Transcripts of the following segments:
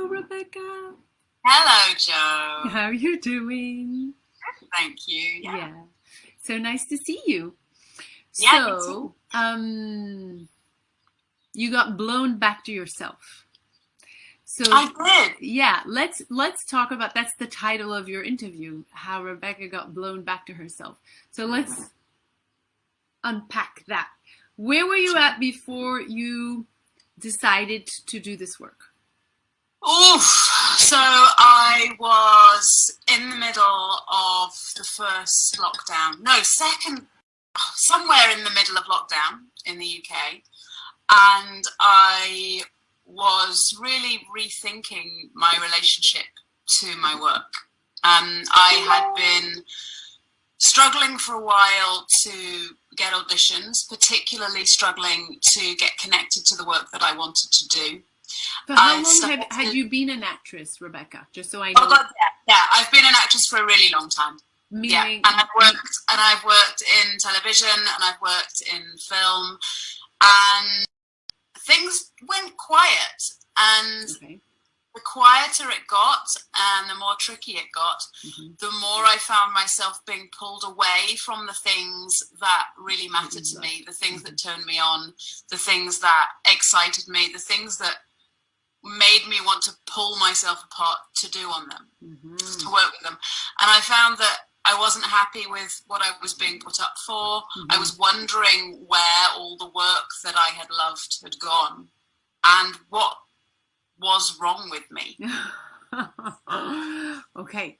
Hello, Rebecca. Hello, Joe. How are you doing? Thank you. Yeah. yeah. So nice to see you. Yeah, so, um, you got blown back to yourself. So I did. Yeah, let's let's talk about that's the title of your interview, how Rebecca got blown back to herself. So let's unpack that. Where were you at before you decided to do this work? Oof. So I was in the middle of the first lockdown. No, second, somewhere in the middle of lockdown in the UK. And I was really rethinking my relationship to my work. Um, I had been struggling for a while to get auditions, particularly struggling to get connected to the work that I wanted to do. For how long have, had you been an actress, Rebecca? Just so I oh, know. Oh God, yeah, yeah, I've been an actress for a really long time. Meaning, yeah, and I've worked and I've worked in television and I've worked in film, and things went quiet. And okay. the quieter it got, and the more tricky it got, mm -hmm. the more I found myself being pulled away from the things that really mattered to me, the things that turned me on, the things that excited me, the things that made me want to pull myself apart to do on them, mm-hmm. to work with them. And I found that I wasn't happy with what I was being put up for. Mm-hmm. I was wondering where all the work that I had loved had gone and what was wrong with me. okay.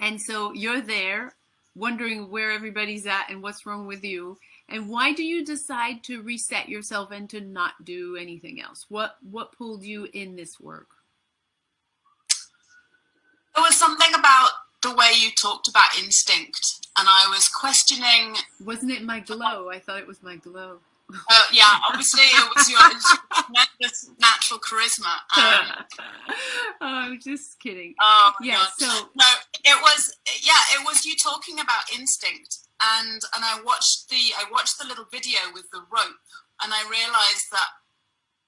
And so you're there wondering where everybody's at and what's wrong with you. And why do you decide to reset yourself and to not do anything else? What what pulled you in this work? There was something about the way you talked about instinct, and I was questioning. Wasn't it my glow? I thought it was my glow. Uh, yeah, obviously it was your natural charisma. Um, oh, I'm just kidding. Oh yeah, God. so no, it was yeah, it was you talking about instinct, and and I watched the I watched the little video with the rope, and I realized that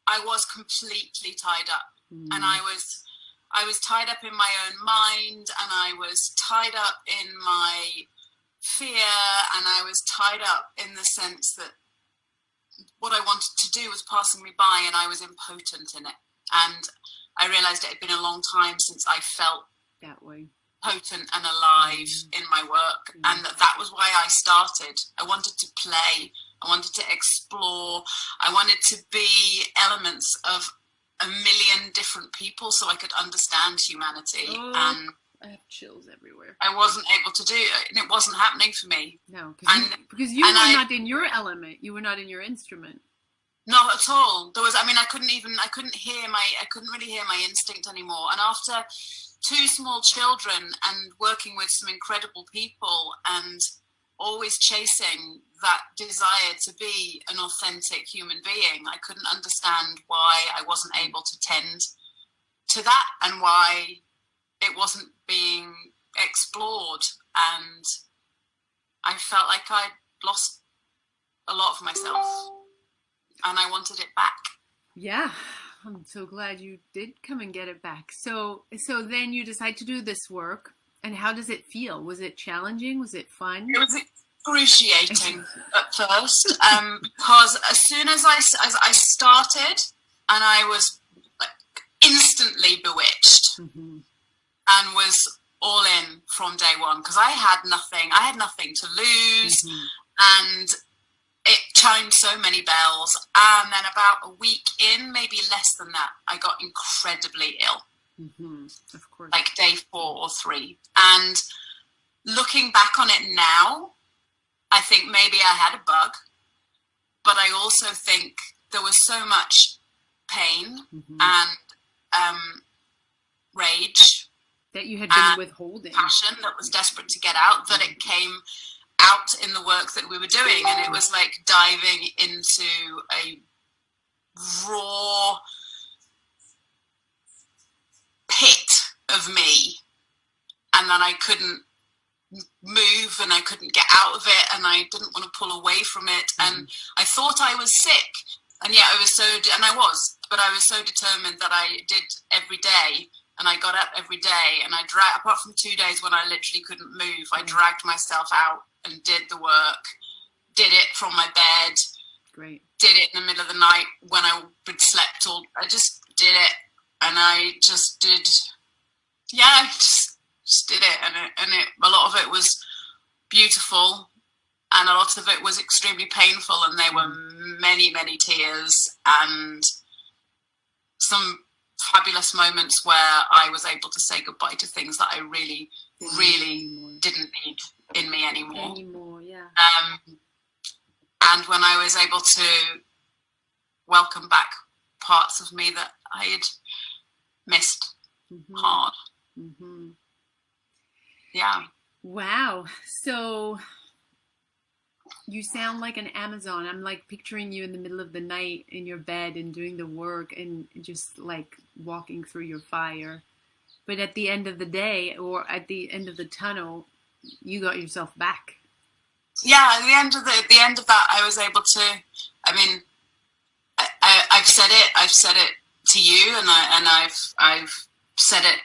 I was completely tied up, mm. and I was I was tied up in my own mind, and I was tied up in my fear, and I was tied up in the sense that what I wanted to do was passing me by and I was impotent in it. And I realized it had been a long time since I felt that way potent and alive mm. in my work. Mm. And that, that was why I started. I wanted to play. I wanted to explore. I wanted to be elements of a million different people so I could understand humanity. Oh. And I have chills everywhere. I wasn't able to do it, and it wasn't happening for me. No, and, you, because you were I, not in your element. You were not in your instrument. Not at all. There was. I mean, I couldn't even. I couldn't hear my. I couldn't really hear my instinct anymore. And after two small children and working with some incredible people and always chasing that desire to be an authentic human being, I couldn't understand why I wasn't able to tend to that and why it wasn't being explored. And I felt like I'd lost a lot of myself and I wanted it back. Yeah, I'm so glad you did come and get it back. So, so then you decide to do this work and how does it feel? Was it challenging? Was it fun? It was excruciating at first um, because as soon as I, as I started and I was like instantly bewitched. Mm -hmm and was all in from day one because I had nothing. I had nothing to lose, mm -hmm. and chimed so many bells. And then about a week in, maybe less than that, I got incredibly ill. Mm -hmm. Of course, like day four or three. And looking back on it now, I think maybe I had a bug, but I also think there was so much pain mm -hmm. and um, rage that you had been withholding passion that was desperate to get out that it came out in the work that we were doing and it was like diving into a raw pit of me and then I couldn't move and I couldn't get out of it and I didn't want to pull away from it and mm-hmm. I thought I was sick and yet I was so and I was but I was so determined that I did every day and I got up every day and I dragged, apart from two days when I literally couldn't move, I mm. dragged myself out and did the work, did it from my bed. Great. Did it in the middle of the night when I would slept all, I just did it and I just did, yeah, I just, just did it. And, it, and it, a lot of it was beautiful and a lot of it was extremely painful and there were many, many tears and some fabulous moments where I was able to say goodbye to things that I really, really didn't need in me anymore. Anymore, yeah. Um, and when I was able to welcome back parts of me that I had missed mm -hmm. hard. Mm -hmm. Yeah. Wow. So you sound like an Amazon. I'm like picturing you in the middle of the night in your bed and doing the work and just like walking through your fire. But at the end of the day or at the end of the tunnel, you got yourself back. Yeah, at the end of the at the end of that, I was able to. I mean, I, I, I've said it. I've said it to you, and I and I've I've said it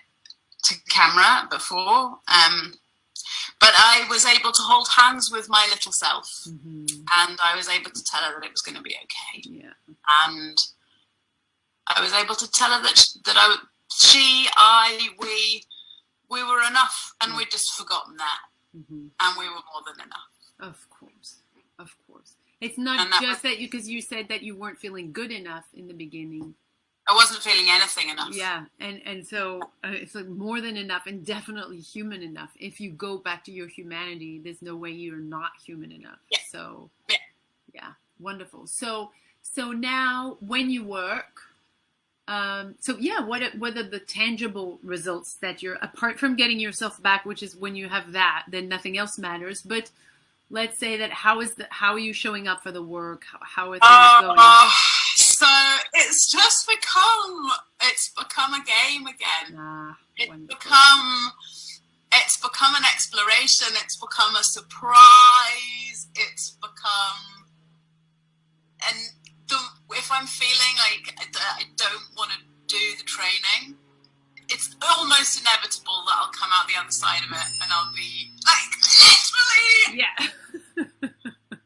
to camera before. Um, but I was able to hold hands with my little self, mm -hmm. and I was able to tell her that it was going to be okay. Yeah. And I was able to tell her that that I, she, I, we, we were enough, and we'd just forgotten that, mm -hmm. and we were more than enough. Of course, of course. It's not that just that you, because you said that you weren't feeling good enough in the beginning I wasn't feeling anything enough. Yeah, and and so uh, it's like more than enough, and definitely human enough. If you go back to your humanity, there's no way you're not human enough. Yeah. So yeah, yeah wonderful. So so now when you work, um, so yeah, what what are the tangible results that you're apart from getting yourself back, which is when you have that, then nothing else matters. But let's say that how is the how are you showing up for the work? How, how are things uh, going? Uh so it's just become it's become a game again. Ah, it's become it's become an exploration. It's become a surprise. It's become and if I'm feeling like I, I don't want to do the training, it's almost inevitable that I'll come out the other side of it and I'll be like literally yeah.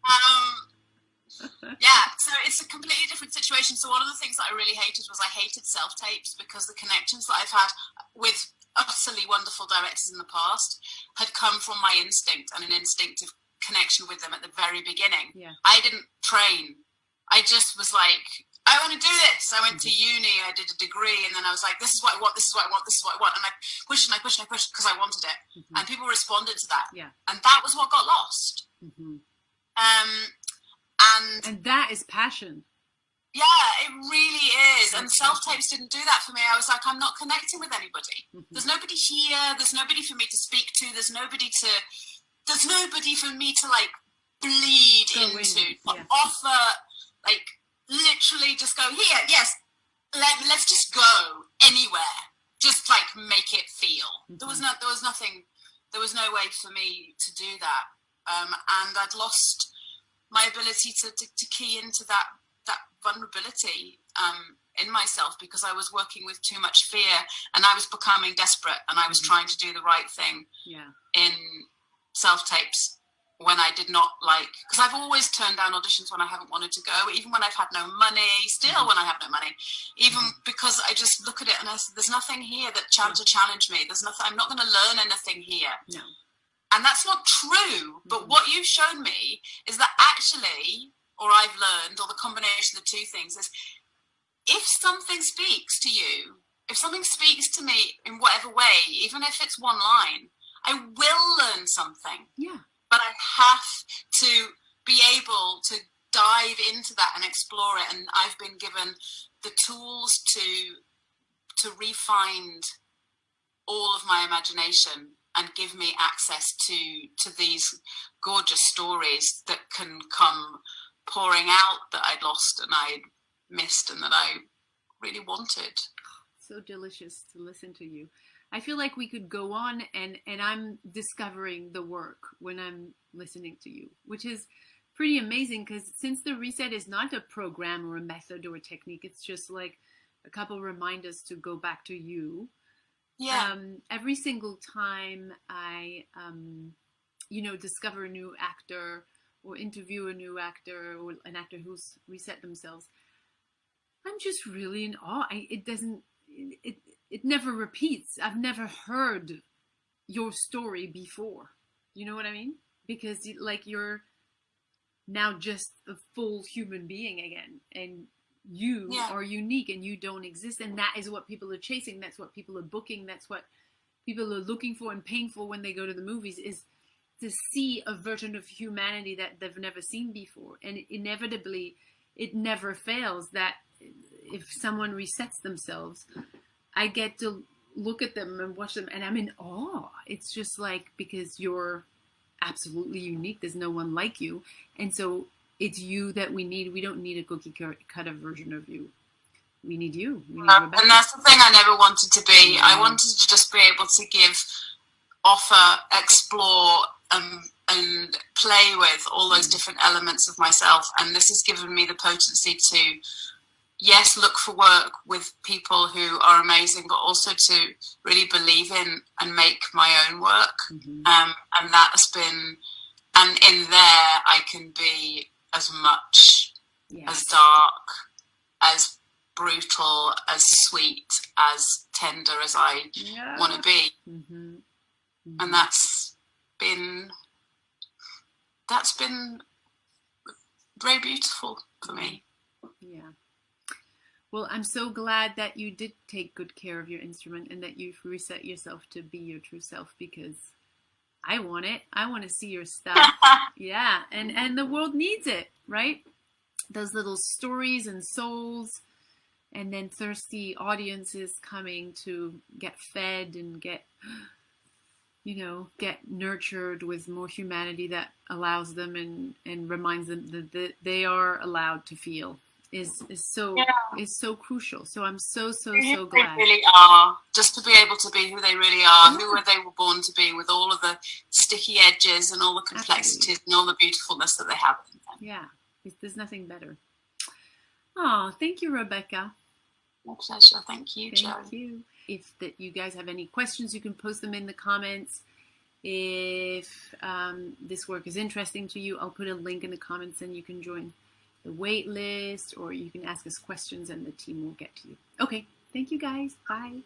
um yeah, so it's a completely different situation. So one of the things that I really hated was I hated self tapes because the connections that I've had with utterly wonderful directors in the past had come from my instinct and an instinctive connection with them at the very beginning. Yeah. I didn't train. I just was like, I want to do this. I went to uni, I did a degree, and then I was like, this is what I want, this is what I want, this is what I want. And I pushed and I pushed and I pushed because I wanted it. Mm -hmm. And people responded to that. Yeah. And that was what got lost. Mm -hmm. Um, and and that is passion yeah it really is and self tapes didn't do that for me i was like i'm not connecting with anybody mm -hmm. there's nobody here there's nobody for me to speak to there's nobody to there's nobody for me to like bleed go into in. yeah. offer like literally just go here yes let, let's just go anywhere just like make it feel mm -hmm. there was mm-hmm. no there was nothing there was no way for me to do that um, and i'd lost my ability to, to, to key into that that vulnerability um, in myself because I was working with too much fear and I was becoming desperate and I was mm -hmm. trying to do the right thing yeah. in self tapes when I did not like because I've always turned down auditions when I haven't wanted to go even when I've had no money still mm -hmm. when I have no money even mm -hmm. because I just look at it and I say there's nothing here that ch to challenge me there's nothing I'm not going to learn anything here no and that's not true. But what you've shown me is that actually, or I've learned, or the combination of the two things is if something speaks to you, if something speaks to me in whatever way, even if it's one line, I will learn something. Yeah. But I have to be able to dive into that and explore it. And I've been given the tools to to refine all of my imagination and give me access to to these gorgeous stories that can come pouring out that I'd lost and I'd missed and that I really wanted. So delicious to listen to you. I feel like we could go on and and I'm discovering the work when I'm listening to you, which is pretty amazing because since the reset is not a program or a method or a technique, it's just like a couple reminders to go back to you. Yeah. Um, every single time I, um, you know, discover a new actor or interview a new actor or an actor who's reset themselves, I'm just really in awe. I, it doesn't, it, it never repeats. I've never heard your story before. You know what I mean? Because like you're now just a full human being again and you yeah. are unique and you don't exist and that is what people are chasing that's what people are booking that's what people are looking for and paying for when they go to the movies is to see a version of humanity that they've never seen before and inevitably it never fails that if someone resets themselves i get to look at them and watch them and i'm in awe it's just like because you're absolutely unique there's no one like you and so it's you that we need. We don't need a cookie cutter version of you. We need you. We need um, and that's the thing I never wanted to be. I mm-hmm. wanted to just be able to give, offer, explore, um, and play with all those mm-hmm. different elements of myself. And this has given me the potency to, yes, look for work with people who are amazing, but also to really believe in and make my own work. Mm -hmm. um, and that has been, and in there I can be as much yes. as dark, as brutal, as sweet, as tender as I yeah. want to be. Mm -hmm. Mm -hmm. And that's been that's been very beautiful for me. Yeah. Well, I'm so glad that you did take good care of your instrument and that you've reset yourself to be your true self because I want it. I want to see your stuff. yeah, and and the world needs it, right? Those little stories and souls, and then thirsty audiences coming to get fed and get, you know, get nurtured with more humanity that allows them and and reminds them that, that they are allowed to feel is is so yeah. is so crucial. So I'm so so so glad. They really are. Just to be able to be who they really are, yeah. who they were born to be, with all of the sticky edges and all the complexities Absolutely. and all the beautifulness that they have. Yeah, there's nothing better. Oh, thank you, Rebecca. My pleasure. Thank you, Thank you. If that you guys have any questions, you can post them in the comments. If um, this work is interesting to you, I'll put a link in the comments and you can join the wait list or you can ask us questions and the team will get to you. Okay, thank you guys. Bye.